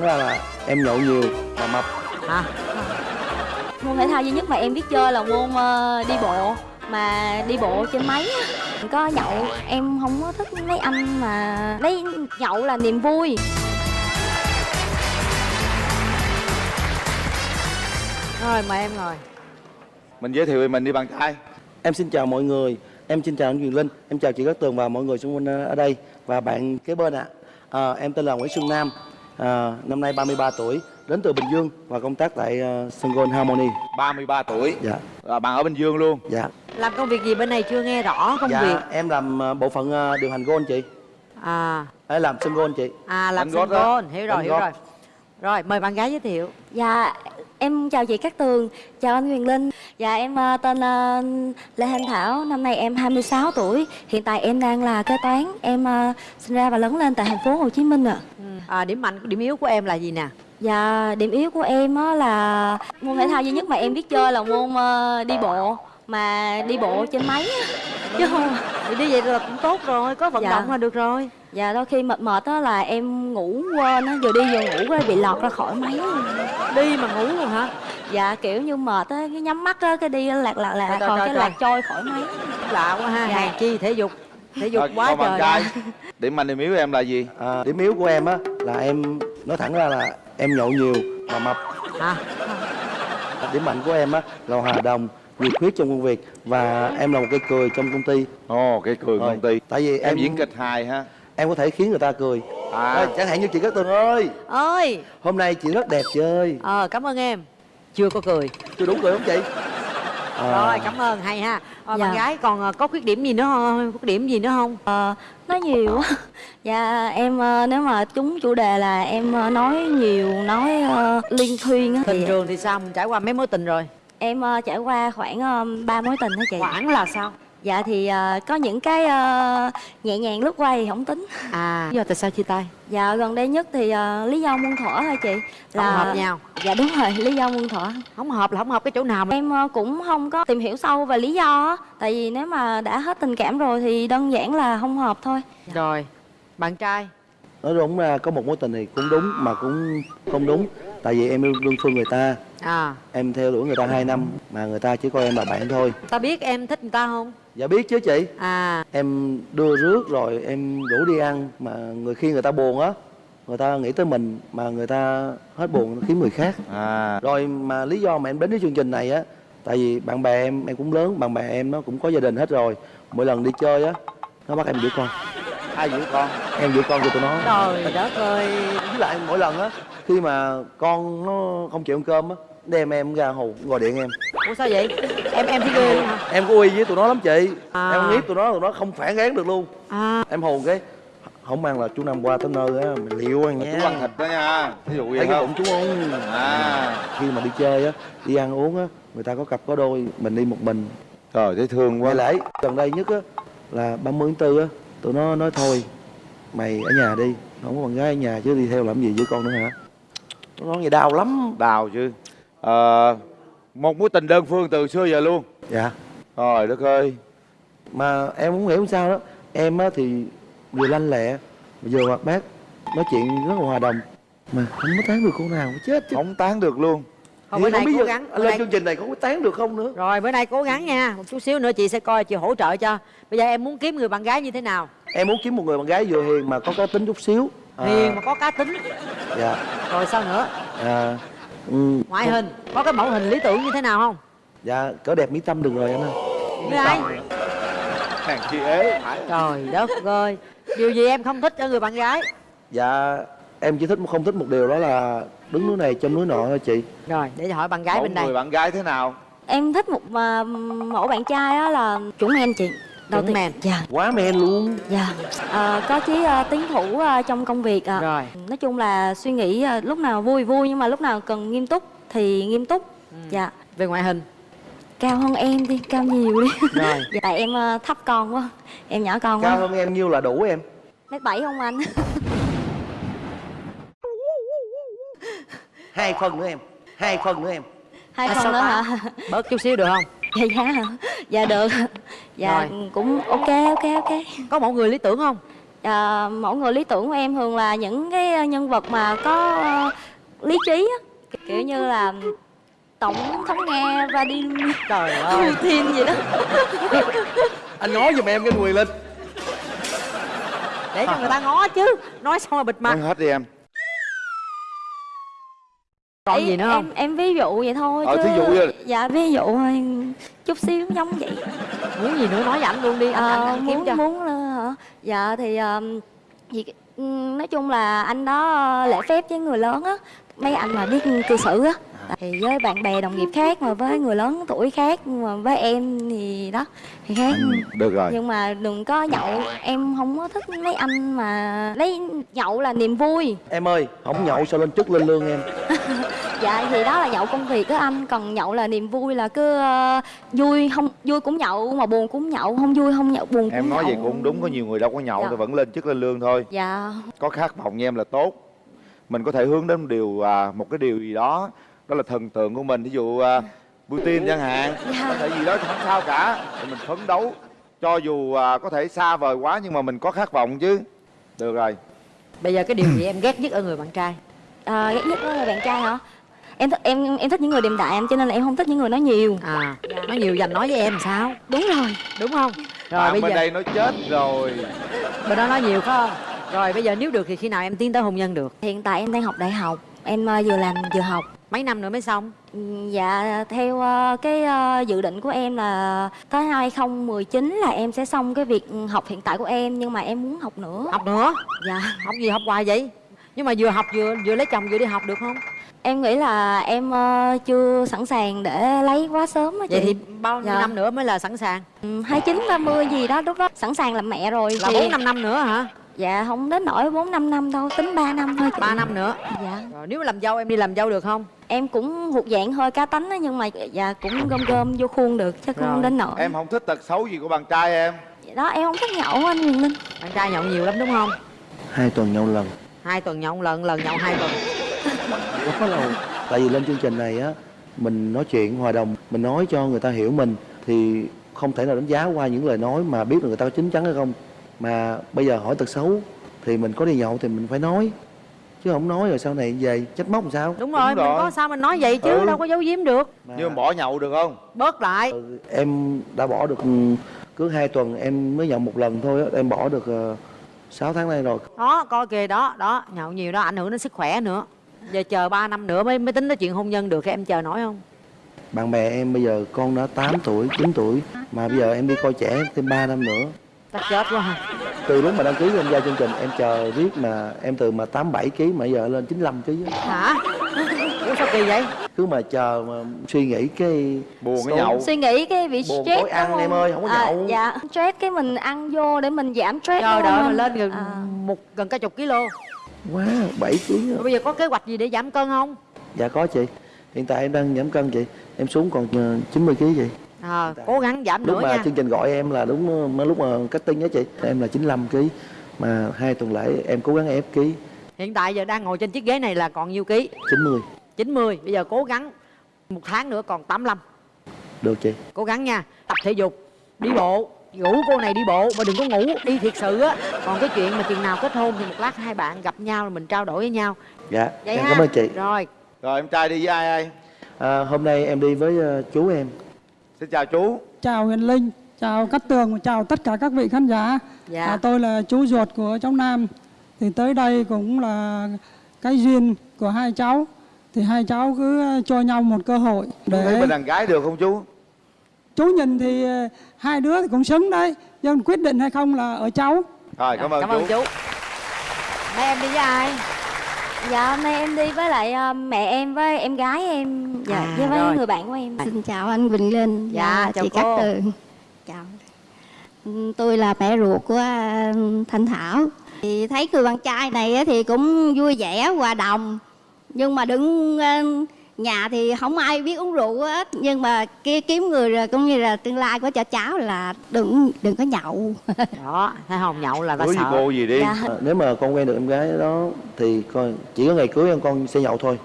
ra là em nhậu nhiều và mập. Hả? Môn thể thao duy nhất mà em biết chơi là môn ờ, đi bộ mà đi bộ trên máy á. có nhậu em không có thích mấy anh mà lấy nhậu là niềm vui. Rồi mời em ngồi. Mình giới thiệu về mình đi bạn trai. Em xin chào mọi người. Em xin chào anh Quyền Linh. Em chào chị Cát Tường và mọi người xung quanh ờ, ở đây. Và bạn kế bên ạ. À. em tên là Nguyễn Xuân Nam à, năm nay 33 tuổi đến từ Bình Dương và công tác tại uh, Sun Gold Harmony 33 tuổi. Dạ. À, bạn ở Bình Dương luôn. Dạ. Làm công việc gì bên này chưa nghe rõ công dạ việc? em làm ờ, bộ phận ờ, điều hành gold chị. À. Hay làm Sun Gold chị. À làm sân đó. gôn hiểu rồi Đánh hiểu gót. rồi. Rồi mời bạn gái giới thiệu. Dạ em chào chị Cát Tường chào anh Huyền Linh. Dạ em ờ, tên ờ, Lê Thanh Thảo. Năm nay em 26 tuổi. Hiện tại em đang là kế toán. Em ờ, sinh ra và lớn lên tại thành phố Hồ Chí Minh ạ. À, điểm mạnh điểm yếu của em là gì nè? Dạ, điểm yếu của em á là môn thể thao duy nhất mà em biết chơi là môn ờ, đi bộ. Mà đi bộ trên máy á. chứ không thì như vậy là cũng tốt rồi có vận Dạ. động là được rồi dạ đôi khi mệt mệt á là em ngủ quên á vừa đi vừa ngủ cái bị lọt ra khỏi máy đi mà ngủ luôn hả dạ kiểu như mệt á cái nhắm mắt á cái đi lạc lạc lạc còn trời, cái trời. lạc trôi khỏi máy lạ quá ha Dạ. hàng chi thể dục thể dục Rồi, quá trời trai ra. điểm mạnh điểm yếu của em là gì à, điểm yếu của em á là em nói thẳng ra là em nhậu nhiều và mập hả điểm mạnh của em á là hòa đồng nhiệt huyết trong công việc và em là một cây cười trong công ty ồ cái cười Rồi. công ty tại vì em em diễn kịch hài ha em có thể khiến người ta cười. À. Ê, chẳng hạn như chị Cát Tường ơi. Ơi hôm nay chị rất đẹp chị ơi. Ờ cảm ơn em. Chưa có cười. Chưa đủ cười không chị? À, rồi cảm ơn. Hay ha. Dạ. bạn gái còn ờ, có khuyết điểm gì nữa không khuyết điểm gì nữa không Ờ, nói nhiều quá. Dạ em nếu mà trúng chủ đề là em nói nhiều nói ờ, liên thuyên á tình thì trường thì sao? Mình trải qua mấy mối tình rồi? Em ờ, trải qua khoảng ba mối tình đó chị. Khoảng là sao dạ thì ờ, có những cái ờ, nhẹ nhàng lướt qua thì không tính. À. Lý do tại sao chia tay? Dạ gần đây nhất thì ờ, lý do muôn thuở thôi chị. Không hợp nhau. Dạ đúng rồi lý do muôn thuở. Không hợp là không hợp cái chỗ nào mà em ờ, cũng không có tìm hiểu sâu về lý do tại vì nếu mà đã hết tình cảm rồi thì đơn giản là không hợp thôi. Rồi bạn trai nói đúng ra có một mối tình thì cũng đúng mà cũng không đúng. Tại vì em yêu đơn phương người ta. À. Em theo đuổi người ta 2 năm mà người ta chỉ coi em là bạn thôi. Ta biết em thích người ta không? Dạ biết chứ chị. À. Em đưa rước rồi em rủ đi ăn mà người khi người ta buồn á người ta nghĩ tới mình mà người ta hết buồn kiếm người khác. À. Rồi mà lý do mà em đến với chương trình này á tại vì bạn bè em em cũng lớn bạn bè em nó cũng có gia đình hết rồi. Mỗi lần đi chơi á nó bắt em giữ con ai giữ con? Em giữ con cho tụi nó. Trời đất ơi. Với lại mỗi lần á khi mà con nó không chịu ăn cơm á đem em ra hù gọi điện em. Ủa sao vậy? Em em thấy ghê luôn hả? Em có uy với tụi nó lắm chị. À. em nghiếp tụi nó tụi nó không phản kháng được luôn. À. Em hù cái không ăn là chú năm qua tới nơi á mình liệu ăn nha chú ăn thịt đó nha. Ví dụ thấy vậy cái không? bụng chú không à. Khi mà đi chơi á đi ăn uống á người ta có cặp có đôi mình đi một mình. Trời thấy thương ngày quá lễ gần đây nhất á là 30 tháng 4 á tụi nó nói thôi mày ở nhà đi không có bạn gái ở nhà chứ đi theo làm gì với con nữa hả? Nó nói vậy đau lắm đào chứ. Ờ, một mối tình đơn phương từ xưa giờ luôn. Dạ. Trời đất ơi. Mà em cũng hiểu sao đó. Em á thì vừa lanh lẹ vừa hoạt bát nói chuyện rất là hòa đồng. Mà không có tán được cô nào chết chứ. Không tán được luôn Thì bữa nay cố gắng lên nay chương trình này có tán được không nữa? Rồi bữa nay cố gắng nha. Một chút xíu nữa chị sẽ coi chị hỗ trợ cho. Bây giờ em muốn kiếm người bạn gái như thế nào? Em muốn kiếm một người bạn gái vừa hiền mà có cá tính chút xíu. À, hiền mà có cá tính. Dạ. Rồi sao nữa? À, ừ, ngoại hình có cái mẫu hình lý tưởng như thế nào không? Dạ cỡ đẹp mỹ tâm được rồi anh ơi. Với ai? Hàng ế phải trời đất ơi. Điều gì em không thích ở người bạn gái? Dạ em chỉ thích không thích một điều đó là đứng núi này trong núi nọ thôi chị. Rồi để hỏi bạn gái Mẫu bên đây. người bạn gái thế nào? Em thích một ờ, mẫu bạn trai á là chuẩn men chị. Đầu Chuẩn tiên- men. dạ. Quá men luôn. Dạ. Ờ, có chí ờ, tiến thủ ờ, trong công việc ạ. rồi. Nói chung là suy nghĩ ờ, lúc nào vui vui nhưng mà lúc nào cần nghiêm túc thì nghiêm túc. Dạ. Về ngoại hình. Cao hơn em đi cao nhiều đi. Rồi. Dạ tại em ờ, thấp con quá. Em nhỏ con cao quá. hơn em nhiêu là đủ em? Mét bảy không anh hai phân nữa em. Hai phân nữa em. Hai À, sao nữa hả? Bớt chút xíu được không? Dạ dạ. Hả dạ được. Dạ Rồi. cũng ok ok ok. Có mẫu người lý tưởng không? À, mẫu người lý tưởng của em thường là những cái nhân vật mà có ờ, lý trí á. Kiểu như là tổng thống nga Vladimir trời ơi. Putin gì đó. Anh nói giùm em cái Quyền Linh để cho người ta ngó chứ. Nói xong rồi bịt mặt. Nói hết đi em còn Ý, gì nữa không? em em ví dụ vậy thôi Ờ, chứ. thí dụ như- dạ ví dụ thôi chút xíu giống vậy. Muốn gì nữa nói với ảnh luôn đi. Anh, anh, Ờ, anh kiếm muốn cho. muốn là hả? Dạ thì um, gì nói chung là anh đó lễ phép với người lớn á. Mấy anh mà biết cư xử á thì với bạn bè đồng nghiệp khác mà với người lớn tuổi khác mà với em thì đó thì khác. Được rồi. Nhưng mà đừng có nhậu em không có thích mấy anh mà lấy nhậu là niềm vui. Em ơi không nhậu sao lên chức lên lương em? Dạ thì đó là nhậu công việc đó anh còn nhậu là niềm vui là cứ ờ, vui không vui cũng nhậu mà buồn cũng nhậu không vui không nhậu buồn cũng em nói nhậu. vậy cũng đúng có nhiều người đâu có nhậu Dạ. thì vẫn lên chức lên lương thôi. Dạ. Có khát vọng như em là tốt. Mình có thể hướng đến một điều à, một cái điều gì đó đó là thần tượng của mình ví dụ à, Putin chẳng hạn. Dạ. có thể gì đó thì không sao cả. Thì mình phấn đấu. Cho dù à, có thể xa vời quá nhưng mà mình có khát vọng chứ. Được rồi. Bây giờ cái điều gì em ghét nhất ở người bạn trai? À, ghét nhất là bạn trai hả? Em thích em em thích những người điềm đạm cho nên là em không thích những người nói nhiều. À nói nhiều dành nói với em làm sao? Đúng rồi. Đúng không? Rồi bạn bây bên giờ đây nói chết rồi. Bên đó nói nhiều phải không? Rồi bây giờ nếu được thì khi nào em tiến tới hôn nhân được? Hiện tại em đang học đại học. Em ờ, vừa làm vừa học mấy năm nữa mới xong? Ừ, dạ theo ờ, cái ờ, dự định của em là tới 2019 là em sẽ xong cái việc học hiện tại của em nhưng mà em muốn học nữa. Học nữa? Dạ. Học gì học hoài vậy? Nhưng mà vừa học vừa vừa lấy chồng vừa đi học được không? Em nghĩ là em ờ, chưa sẵn sàng để lấy quá sớm á chị. Vậy thì bao nhiêu Dạ. năm nữa mới là sẵn sàng? Hai chín ba mươi gì đó lúc đó sẵn sàng làm mẹ rồi là thì bốn năm năm nữa hả dạ không đến nỗi bốn năm năm đâu tính 3 năm thôi chị. Ba năm nữa? Dạ. Rồi nếu mà làm dâu em đi làm dâu được không? Em cũng thuộc dạng hơi cá tánh á nhưng mà dạ cũng gom gom vô khuôn được chứ không đến nỗi. em không thích tật xấu gì của bạn trai em. Vậy đó em không thích nhậu anh Huyền Linh. Bạn trai nhậu nhiều lắm đúng không? Hai tuần nhậu lần. Hai tuần nhậu lần lần nhậu hai tuần. Quá lâu. Tại vì lên chương trình này á mình nói chuyện hòa đồng mình nói cho người ta hiểu mình thì không thể nào đánh giá qua những lời nói mà biết được người ta có chín chắn hay không mà bây giờ hỏi tật xấu thì mình có đi nhậu thì mình phải nói. Chứ không nói rồi sau này về trách móc làm sao? Đúng rồi Đúng mình rồi. có sao mình nói vậy chứ Ừ. đâu có giấu giếm được. Mà- nhưng mà bỏ nhậu được không? Bớt lại. Ừ, em đã bỏ được ừ, cứ hai tuần em mới nhậu một lần thôi á em bỏ được uh, 6 tháng nay rồi. Đó coi kìa đó đó nhậu nhiều đó ảnh hưởng đến sức khỏe nữa. Giờ chờ 3 năm nữa mới mới tính tới chuyện hôn nhân được em chờ nổi không? Bạn bè em bây giờ con đã 8 tuổi 9 tuổi mà bây giờ em đi coi trẻ thêm 3 năm nữa chắc chết quá ha. Từ lúc mà đăng ký tham gia chương trình em chờ riết mà em từ mà 87 kg mà giờ lên 95 kg hả? Ủa sao kỳ vậy? Cứ mà chờ mà suy nghĩ cái buồn cái nhậu. Suy nghĩ cái bị Buồn stress tối ăn đúng em ơi, không có À, nhậu. dạ. Stress cái mình ăn vô để mình giảm stress trời đúng đợi không mà lên gần À. một gần cả chục kg quá 7 kg rồi bây giờ có kế hoạch gì để giảm cân không? Dạ có chị. Hiện tại em đang giảm cân chị. Em xuống còn ờ, 90 kg chị à, cố gắng giảm lúc nữa mà nha. chương trình gọi em là đúng mới lúc mà cutting á chị. Em là 95 kg mà hai tuần lễ em cố gắng ép ký. Hiện tại giờ đang ngồi trên chiếc ghế này là còn nhiêu ký? 90 90 bây giờ cố gắng một tháng nữa còn 85 được chị. Cố gắng nha. Tập thể dục đi bộ. Ngủ cô này đi bộ mà đừng có ngủ. Đi thiệt sự á. Còn cái chuyện mà chừng nào kết hôn thì một lát hai bạn gặp nhau rồi mình trao đổi với nhau. Dạ vậy em ha. cảm ơn chị. Rồi. Rồi em trai đi với ai ai à, hôm nay em đi với ờ, chú em xin chào chú Chào Huyền Linh, chào Cát Tường, và chào tất cả các vị khán giả. Dạ. À, tôi là chú ruột của cháu Nam. Thì tới đây cũng là cái duyên của hai cháu. Thì hai cháu cứ cho nhau một cơ hội chú thấy để bên đàn gái được không chú chú nhìn thì ờ, hai đứa thì cũng xứng đấy. Nhưng quyết định hay không là ở cháu. rồi cảm ơn cảm chú ơn chú mấy em đi với ai dạ hôm nay em đi với lại ờ, mẹ em với em gái em dạ À, với mấy rồi. người bạn của em Xin chào anh Quỳnh Linh Dạ, và chào chị cô. Cát Tường. Chào. Ừ, Tôi là mẹ ruột của à, Thanh Thảo. Thì thấy người bạn trai này á thì cũng vui vẻ, hòa đồng. Nhưng mà đứng à, nhà thì không ai biết uống rượu hết. Nhưng mà kia kiếm người rồi cũng như là tương lai của cho cháu là đừng đừng có nhậu. đó thấy không? Nhậu là ta cưới sợ. cô gì đi. Dạ. À, nếu mà con quen được em gái đó thì con chỉ có ngày cưới em con sẽ nhậu thôi.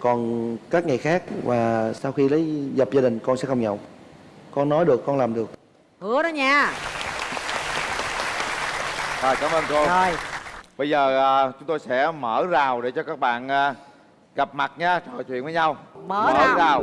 Còn các ngày khác và sau khi lấy dập gia đình con sẽ không nhậu. Con nói được con làm được. Hứa đó nha. Rồi cảm ơn cô. Rồi. Bây giờ à, chúng tôi sẽ mở rào để cho các bạn à, gặp mặt nha trò chuyện với nhau Mở rào. rào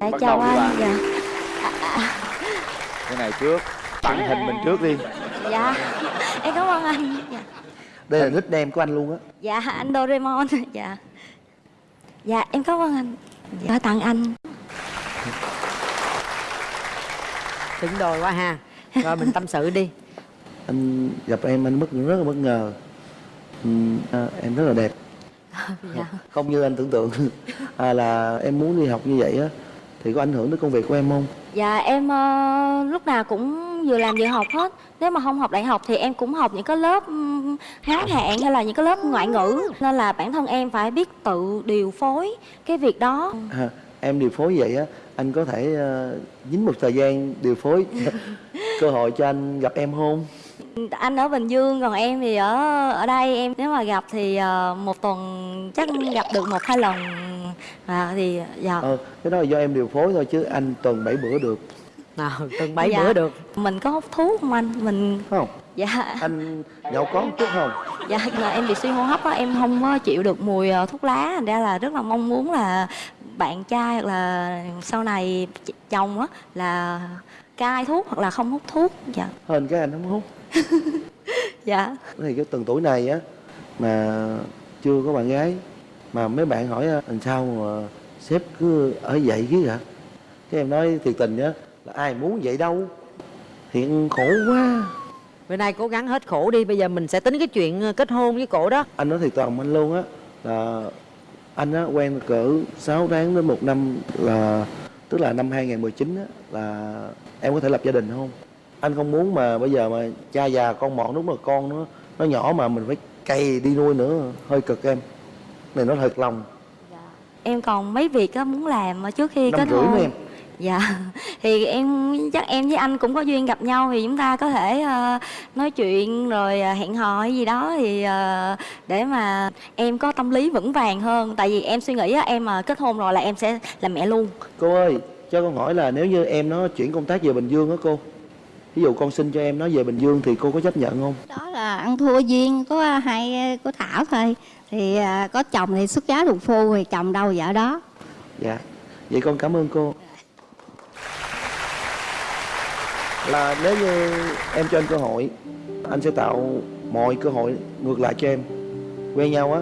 Dạ, Bắt chào anh. Dạ. cái này trước tặng hình mình trước đi Dạ. Em cảm ơn anh. Dạ. đây là nickname của anh luôn á Dạ, anh Doraemon. Dạ. Dạ, em cảm ơn anh. Dạ, tặng anh. Đừng đòi quá ha. Rồi mình tâm sự đi. Anh gặp em anh bất rất là bất ngờ. Ừm, à, em rất là đẹp. Dạ. không như anh tưởng tượng. À, là em muốn đi học như vậy á thì có ảnh hưởng tới công việc của em không? Dạ em ờ, lúc nào cũng vừa làm vừa học hết. Nếu mà không học đại học thì em cũng học những cái lớp ừm, ngắn hạn hay là những cái lớp ngoại ngữ. Nên là bản thân em phải biết tự điều phối cái việc đó. À, em điều phối vậy á anh có thể ờ, dính một thời gian điều phối cơ hội cho anh gặp em không? Anh ở Bình Dương còn em thì ở ở đây. Em nếu mà gặp thì ờ, một tuần chắc gặp được một hai lần. À, thì dạ. Ờ cái đó là do em điều phối thôi chứ anh tuần bảy bữa được. Nào từng bảy Dạ. bữa được. Mình có hút thuốc không anh? Mình phải không. Dạ. Anh nhậu có một chút không? Dạ là em bị suy hô hấp á em không có chịu được mùi ờ, thuốc lá. Thành ra là rất là mong muốn là bạn trai hoặc là sau này ch- chồng á là cai thuốc hoặc là không hút thuốc dạ. Hơn cái anh không hút. Dạ. Thì cái từng tuổi này á mà chưa có bạn gái mà mấy bạn hỏi "À, làm sao mà sếp cứ ở vậy chứ hả? Cái em nói thiệt tình nhá là ai muốn vậy đâu hiện khổ quá. Bữa nay cố gắng hết khổ đi bây giờ mình sẽ tính cái chuyện ờ, kết hôn với cổ đó. Anh nói thiệt lòng anh luôn á là anh á quen cỡ 6 tháng đến một năm là tức là năm 2019 á là em có thể lập gia đình không? Anh không muốn mà bây giờ mà cha già con mọn lúc mà con nó nó nhỏ mà mình phải cày đi nuôi nữa hơi cực em. Này nó thật lòng. Em còn mấy việc á muốn làm mà trước khi năm kết hôn. em dạ. Thì em chắc em với anh cũng có duyên gặp nhau thì chúng ta có thể ờ, nói chuyện rồi ờ, hẹn hò hay gì đó thì ờ, để mà em có tâm lý vững vàng hơn. Tại vì em suy nghĩ á em mà kết hôn rồi là em sẽ làm mẹ luôn. Cô ơi cho con hỏi là nếu như em nó chuyển công tác về bình dương á cô ví dụ con xin cho em nó về bình dương thì cô có chấp nhận không? Đó là ăn thua duyên có hai có thảo thôi. Thì à, có chồng thì xuất giá đục phu thì chồng đâu vợ đó. Dạ. Vậy con cảm ơn cô là nếu như em cho anh cơ hội anh sẽ tạo mọi cơ hội ngược lại cho em. Quen nhau á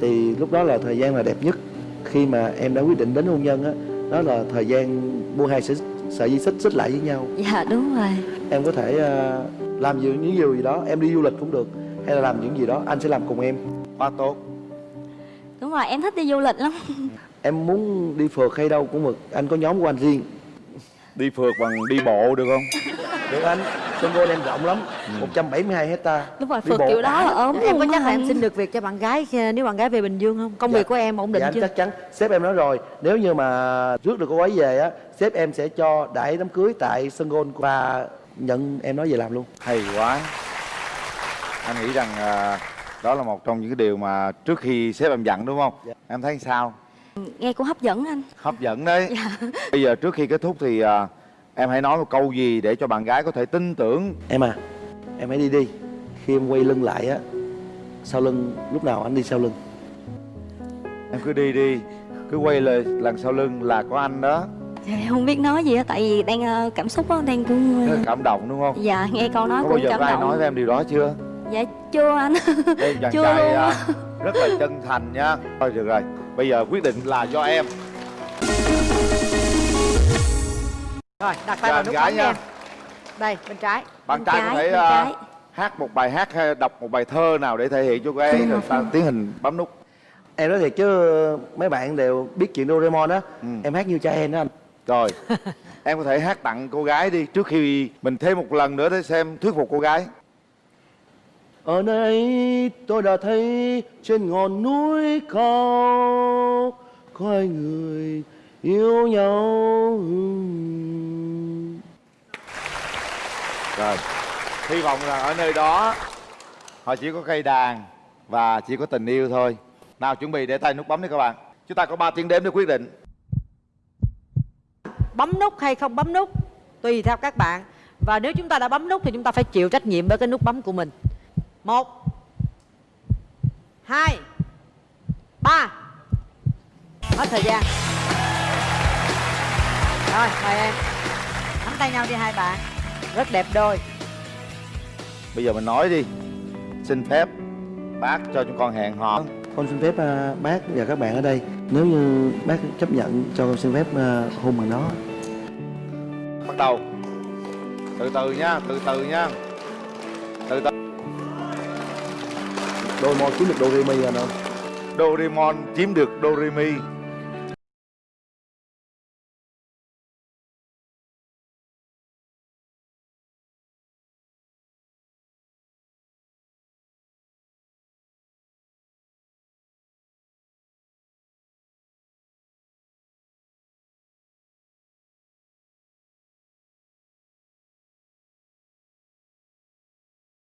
thì lúc đó là thời gian là đẹp nhất. Khi mà em đã quyết định đến hôn nhân á đó là thời gian buông hai sợi, sợi dây xích xích lại với nhau. Dạ đúng rồi. Em có thể ờ, làm gì những điều gì đó em đi du lịch cũng được. Hay là làm những gì đó anh sẽ làm cùng em. Quá tốt. Đúng rồi em thích đi du lịch lắm. Em muốn đi phượt hay đâu cũng được anh có nhóm của anh riêng đi phượt bằng đi bộ được không? Được anh sân gôn em rộng lắm 172 hecta. Đúng rồi Đi phượt bộ kiểu đó là ốm em có chắc là em xin được việc cho bạn gái nếu bạn gái về bình dương không? Công Dạ. việc của em ổn định dạ chưa? chắc chắn. Sếp em nói rồi nếu như mà rước được cô ấy về á sếp em sẽ cho đãi đám cưới tại sân gôn và nhận em nói về làm luôn. Hay quá. Anh nghĩ rằng à, đó là một trong những cái điều mà trước khi sếp em dặn đúng không? Dạ. em thấy sao nghe cũng hấp dẫn anh. Hấp dẫn đấy. Dạ. bây giờ trước khi kết thúc thì à, em hãy nói một câu gì để cho bạn gái có thể tin tưởng. Em à em hãy đi đi. Khi em quay lưng lại á sau lưng lúc nào anh đi sau lưng? Em cứ đi đi cứ quay lời lần sau lưng là có anh đó. Em không biết nói gì á tại vì đang ờ, cảm xúc á đang cũng cảm động đúng không? Dạ nghe câu nói có bao cũng giờ cảm có ai động. nói với em điều đó chưa? Dạ chưa anh. Đây chàng Chưa trai luôn à, á. rất là chân thành nhá thôi được rồi bây giờ quyết định là do em. Rồi đặt tay vào nút bấm nha. em. Đây bên trái. Bạn Bên trai có thể trái. hát một bài hát hay đọc một bài thơ nào để thể hiện cho cô ấy rồi ta tiến hành bấm nút. Em nói thiệt chứ mấy bạn đều biết chuyện Doraemon á. Ừ. em hát như cha em đó anh. Rồi em có thể hát tặng cô gái đi trước khi mình thêm một lần nữa để xem thuyết phục cô gái Ở đây tôi đã thấy trên ngọn núi cao có hai người yêu nhau. rồi hy vọng rằng ở nơi đó họ chỉ có cây đàn và chỉ có tình yêu thôi. Nào chuẩn bị để tay nút bấm đi các bạn. Chúng ta có 3 tiếng đếm để quyết định. Bấm nút hay không bấm nút tùy theo các bạn. Và nếu chúng ta đã bấm nút thì chúng ta phải chịu trách nhiệm với cái nút bấm của mình một. Hai. Ba. Hết thời gian. Rồi mời em. Nắm tay nhau đi hai bạn. Rất đẹp đôi. Bây giờ mình nói đi. Xin phép bác cho chúng con hẹn hò. Con xin phép à, bác và các bạn ở đây. Nếu như bác chấp nhận cho con xin phép à, hôn bằng đó bắt đầu. Từ từ nha từ từ nha Doraemon chiếm kiếm được đôi mi nè Doraemon chiếm được Doremi